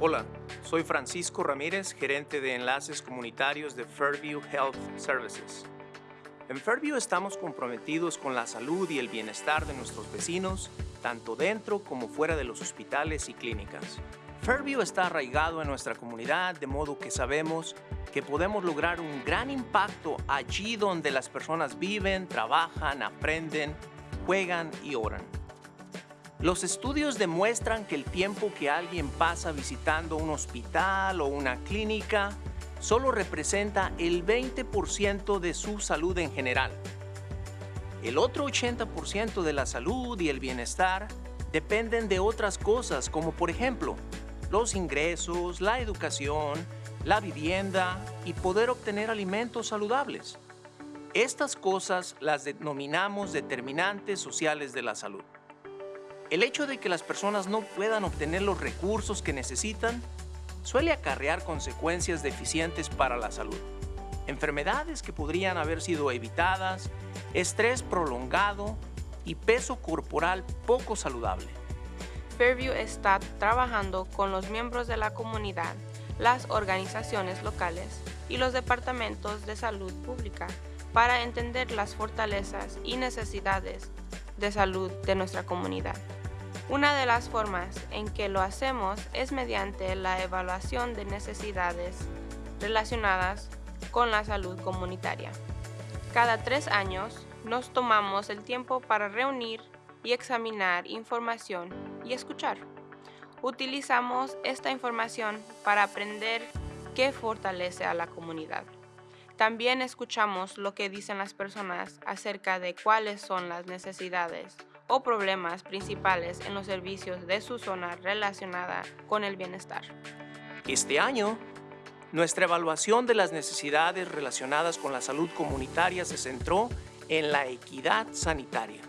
Hola, soy Francisco Ramírez, gerente de enlaces comunitarios de Fairview Health Services. En Fairview estamos comprometidos con la salud y el bienestar de nuestros vecinos, tanto dentro como fuera de los hospitales y clínicas. Fairview está arraigado en nuestra comunidad, de modo que sabemos que podemos lograr un gran impacto allí donde las personas viven, trabajan, aprenden, juegan y oran. Los estudios demuestran que el tiempo que alguien pasa visitando un hospital o una clínica solo representa el 20% de su salud en general. El otro 80% de la salud y el bienestar dependen de otras cosas como por ejemplo los ingresos, la educación, la vivienda y poder obtener alimentos saludables. Estas cosas las denominamos determinantes sociales de la salud. El hecho de que las personas no puedan obtener los recursos que necesitan suele acarrear consecuencias deficientes para la salud. Enfermedades que podrían haber sido evitadas, estrés prolongado y peso corporal poco saludable. Fairview está trabajando con los miembros de la comunidad, las organizaciones locales y los departamentos de salud pública para entender las fortalezas y necesidades de salud de nuestra comunidad. Una de las formas en que lo hacemos es mediante la evaluación de necesidades relacionadas con la salud comunitaria. Cada tres años nos tomamos el tiempo para reunir y examinar información y escuchar. Utilizamos esta información para aprender qué fortalece a la comunidad. También escuchamos lo que dicen las personas acerca de cuáles son las necesidades o problemas principales en los servicios de su zona relacionada con el bienestar. Este año, nuestra evaluación de las necesidades relacionadas con la salud comunitaria se centró en la equidad sanitaria.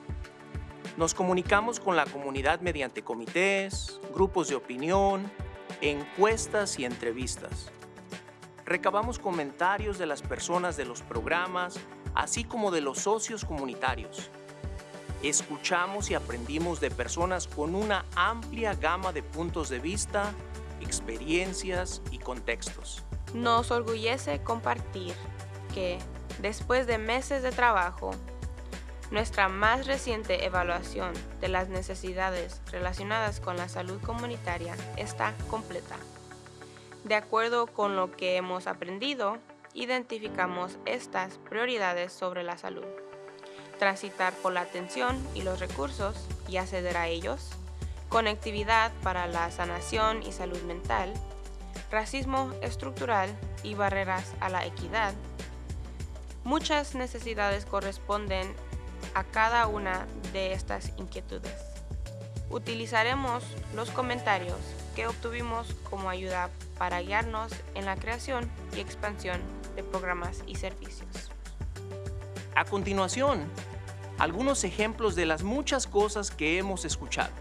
Nos comunicamos con la comunidad mediante comités, grupos de opinión, encuestas y entrevistas. Recabamos comentarios de las personas de los programas, así como de los socios comunitarios escuchamos y aprendimos de personas con una amplia gama de puntos de vista, experiencias y contextos. Nos orgullece compartir que, después de meses de trabajo, nuestra más reciente evaluación de las necesidades relacionadas con la salud comunitaria está completa. De acuerdo con lo que hemos aprendido, identificamos estas prioridades sobre la salud transitar por la atención y los recursos y acceder a ellos, conectividad para la sanación y salud mental, racismo estructural y barreras a la equidad. Muchas necesidades corresponden a cada una de estas inquietudes. Utilizaremos los comentarios que obtuvimos como ayuda para guiarnos en la creación y expansión de programas y servicios. A continuación, algunos ejemplos de las muchas cosas que hemos escuchado.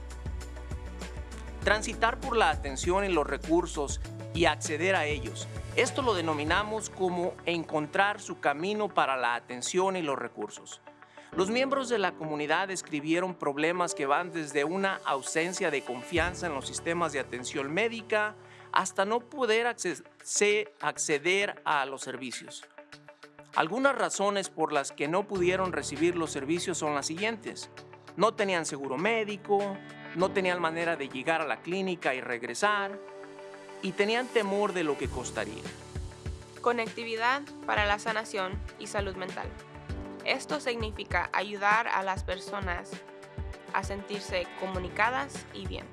Transitar por la atención en los recursos y acceder a ellos. Esto lo denominamos como encontrar su camino para la atención y los recursos. Los miembros de la comunidad escribieron problemas que van desde una ausencia de confianza en los sistemas de atención médica hasta no poder acceder a los servicios. Algunas razones por las que no pudieron recibir los servicios son las siguientes. No tenían seguro médico, no tenían manera de llegar a la clínica y regresar, y tenían temor de lo que costaría. Conectividad para la sanación y salud mental. Esto significa ayudar a las personas a sentirse comunicadas y bien.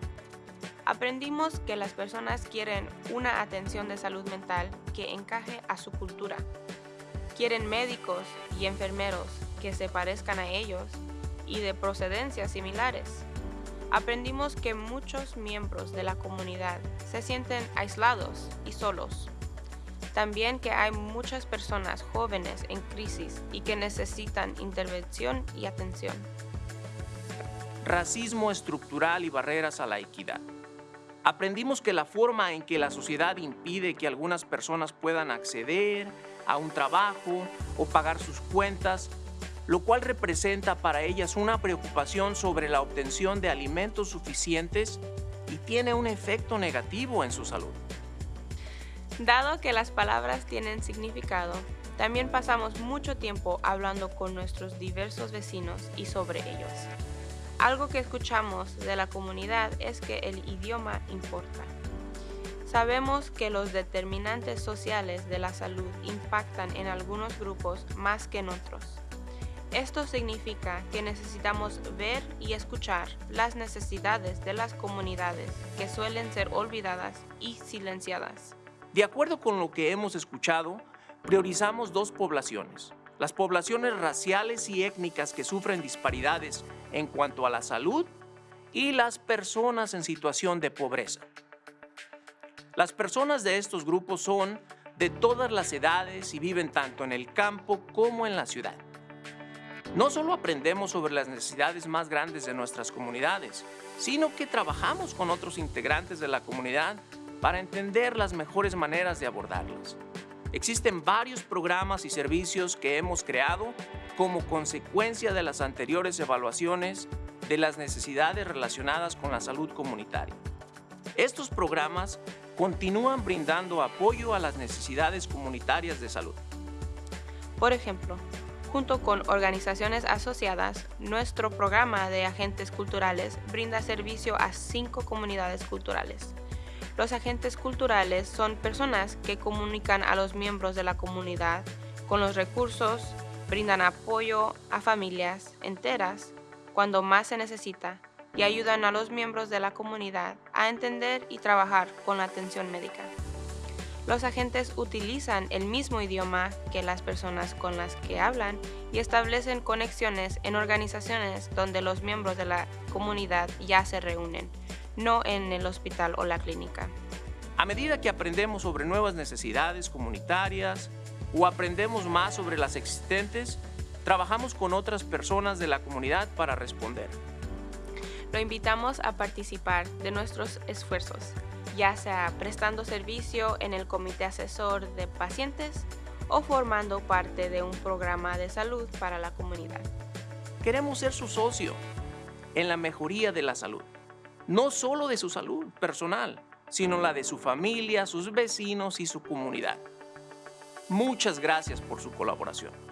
Aprendimos que las personas quieren una atención de salud mental que encaje a su cultura Quieren médicos y enfermeros que se parezcan a ellos y de procedencias similares. Aprendimos que muchos miembros de la comunidad se sienten aislados y solos. También que hay muchas personas jóvenes en crisis y que necesitan intervención y atención. Racismo estructural y barreras a la equidad. Aprendimos que la forma en que la sociedad impide que algunas personas puedan acceder, a un trabajo o pagar sus cuentas, lo cual representa para ellas una preocupación sobre la obtención de alimentos suficientes y tiene un efecto negativo en su salud. Dado que las palabras tienen significado, también pasamos mucho tiempo hablando con nuestros diversos vecinos y sobre ellos. Algo que escuchamos de la comunidad es que el idioma importa. Sabemos que los determinantes sociales de la salud impactan en algunos grupos más que en otros. Esto significa que necesitamos ver y escuchar las necesidades de las comunidades que suelen ser olvidadas y silenciadas. De acuerdo con lo que hemos escuchado, priorizamos dos poblaciones, las poblaciones raciales y étnicas que sufren disparidades en cuanto a la salud y las personas en situación de pobreza. Las personas de estos grupos son de todas las edades y viven tanto en el campo como en la ciudad. No solo aprendemos sobre las necesidades más grandes de nuestras comunidades, sino que trabajamos con otros integrantes de la comunidad para entender las mejores maneras de abordarlas. Existen varios programas y servicios que hemos creado como consecuencia de las anteriores evaluaciones de las necesidades relacionadas con la salud comunitaria. Estos programas continúan brindando apoyo a las necesidades comunitarias de salud. Por ejemplo, Junto con organizaciones asociadas, nuestro programa de agentes culturales brinda servicio a cinco comunidades culturales. Los agentes culturales son personas que comunican a los miembros de la comunidad con los recursos, brindan apoyo a familias enteras cuando más se necesita y ayudan a los miembros de la comunidad a entender y trabajar con la atención médica. Los agentes utilizan el mismo idioma que las personas con las que hablan y establecen conexiones en organizaciones donde los miembros de la comunidad ya se reúnen, no en el hospital o la clínica. A medida que aprendemos sobre nuevas necesidades comunitarias o aprendemos más sobre las existentes, trabajamos con otras personas de la comunidad para responder. Lo invitamos a participar de nuestros esfuerzos ya sea prestando servicio en el comité asesor de pacientes o formando parte de un programa de salud para la comunidad. Queremos ser su socio en la mejoría de la salud, no solo de su salud personal, sino la de su familia, sus vecinos y su comunidad. Muchas gracias por su colaboración.